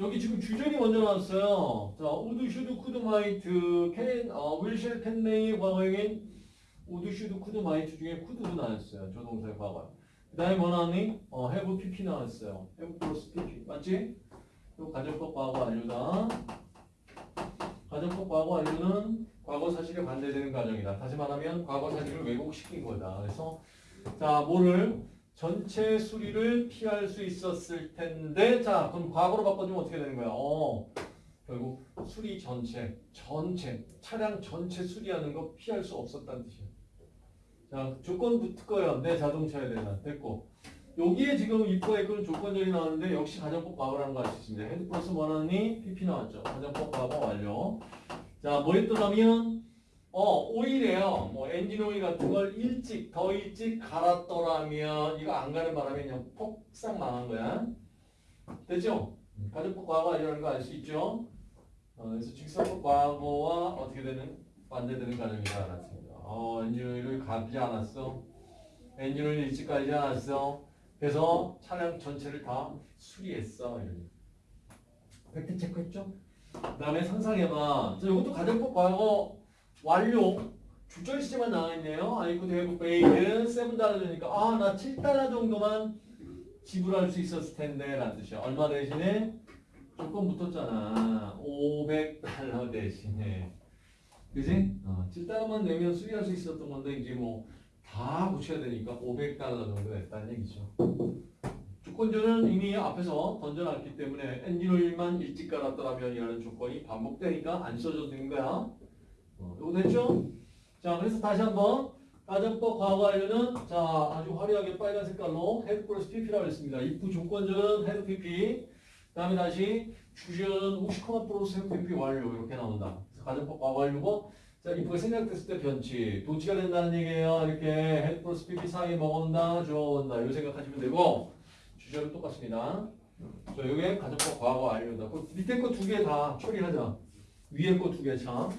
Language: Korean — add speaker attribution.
Speaker 1: 여기 지금 주절이 먼저 나왔어요. 자, might, can, 어, will shall, can may의 과거형인 could, might 중에 could도 나왔어요. 조동사의 과거. 그 다음에 뭐 나왔니? 어, have 나왔어요. have pp. 맞지? 또 가정법 과거 완료다. 가정법 과거 완료는 과거 사실에 반대되는 가정이다. 다시 말하면 과거 사실을 왜곡시킨 거다. 그래서 자, 뭐를 전체 수리를 피할 수 있었을 텐데 자, 그럼 과거로 바꿔주면 어떻게 되는 거야? 어, 결국 수리 전체, 전체, 차량 전체 수리하는 거 피할 수 없었다는 뜻이야. 자, 조건 붙을 거예요. 내 자동차에 대한 됐고. 여기에 지금 if고에 그런 조건절이 나왔는데 역시 가정법 과거라는 거 아시죠? had 플러스 원하니 PP 나왔죠. 가정법 과거 완료. 자, 뭐 했더라면 어, 오일이에요. 뭐 엔진 오일 같은 걸 일찍 더 일찍 갈았더라면 이거 안 가는 바람에 그냥 폭삭 망한 거야. 됐죠? 가정법 과거 완료라는 거알 수 있죠? 어, 그래서 직설법 과거와 어떻게 되는 반대되는 가정이다 알았습니다. 어, 엔진 오일을 갈지 않았어. 엔진 오일 일찍 갈지 않았어. 그래서 차량 전체를 다 수리했어. 이런. fact check했죠? 그 다음에 상상해봐. 자, 이것도 가정법 과거 완료. 주절 시제만 나와있네요. I could have paid 7달러 주니까 아 나 7달러 정도만 지불할 수 있었을 텐데 라는 뜻이야. 얼마 대신에? 조건 붙었잖아. 500달러 대신에. 그지? 어, 7달러만 내면 수리할 수 있었던 건데 이제 뭐 다 고쳐야 되니까 500달러 정도 냈다는 얘기죠. 주권자는 이미 앞에서 던져놨기 때문에 엔진 오일만 일찍 갈았더라면 이라는 조건이 반복되니까 안 써줘도 되는 거야. 됐죠? 자, 그래서 다시 한번 가정법 과거 완료는 자 아주 화려하게 빨간 색깔로 had 플러스 pp라고 했습니다. if 조건절은 had pp. 그다음에 다시 주절은 우시코마 플러스 헤드 pp 완료 이렇게 나온다. 그래서 가정법 과거 완료고 자 if가 생략됐을 때 변치 도치가 된다는 얘기예요. 이렇게 had 플러스 pp 사이에 먹었나 주어온다 이 생각하시면 되고 주절은 똑같습니다. 자, 요게 가정법 과거 완료다. 그 밑에 거 두 개 다 처리하자. 위에 거 두 개 참.